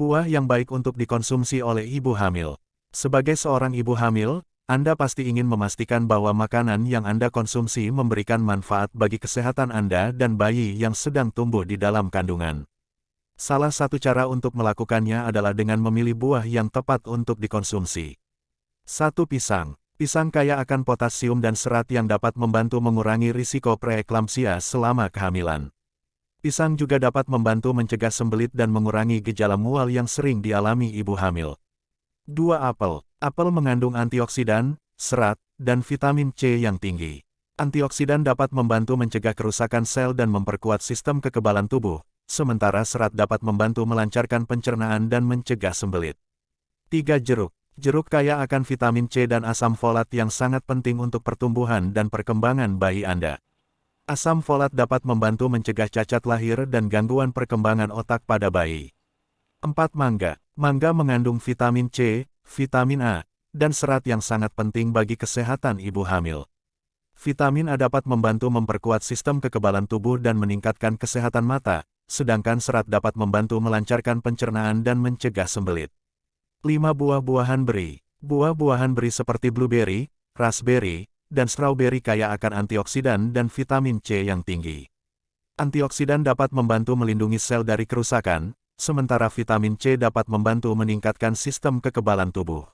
Buah yang baik untuk dikonsumsi oleh ibu hamil. Sebagai seorang ibu hamil, Anda pasti ingin memastikan bahwa makanan yang Anda konsumsi memberikan manfaat bagi kesehatan Anda dan bayi yang sedang tumbuh di dalam kandungan. Salah satu cara untuk melakukannya adalah dengan memilih buah yang tepat untuk dikonsumsi. 1. Pisang. Pisang kaya akan potasium dan serat yang dapat membantu mengurangi risiko preeklamsia selama kehamilan. Pisang juga dapat membantu mencegah sembelit dan mengurangi gejala mual yang sering dialami ibu hamil. 2. Apel. Apel mengandung antioksidan, serat, dan vitamin C yang tinggi. Antioksidan dapat membantu mencegah kerusakan sel dan memperkuat sistem kekebalan tubuh, sementara serat dapat membantu melancarkan pencernaan dan mencegah sembelit. 3. Jeruk. Jeruk kaya akan vitamin C dan asam folat yang sangat penting untuk pertumbuhan dan perkembangan bayi Anda. Asam folat dapat membantu mencegah cacat lahir dan gangguan perkembangan otak pada bayi. 4. Mangga. Mangga mengandung vitamin C, vitamin A, dan serat yang sangat penting bagi kesehatan ibu hamil. Vitamin A dapat membantu memperkuat sistem kekebalan tubuh dan meningkatkan kesehatan mata, sedangkan serat dapat membantu melancarkan pencernaan dan mencegah sembelit. 5. Buah-buahan beri. Buah-buahan beri seperti blueberry, raspberry, dan strawberry kaya akan antioksidan dan vitamin C yang tinggi. Antioksidan dapat membantu melindungi sel dari kerusakan, sementara vitamin C dapat membantu meningkatkan sistem kekebalan tubuh.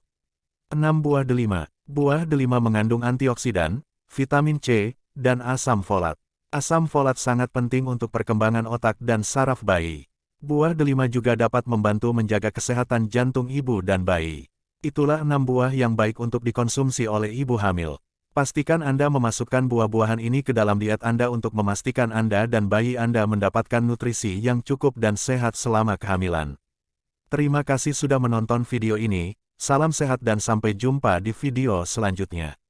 6. Buah delima. Buah delima mengandung antioksidan, vitamin C, dan asam folat. Asam folat sangat penting untuk perkembangan otak dan saraf bayi. Buah delima juga dapat membantu menjaga kesehatan jantung ibu dan bayi. Itulah enam buah yang baik untuk dikonsumsi oleh ibu hamil. Pastikan Anda memasukkan buah-buahan ini ke dalam diet Anda untuk memastikan Anda dan bayi Anda mendapatkan nutrisi yang cukup dan sehat selama kehamilan. Terima kasih sudah menonton video ini, salam sehat dan sampai jumpa di video selanjutnya.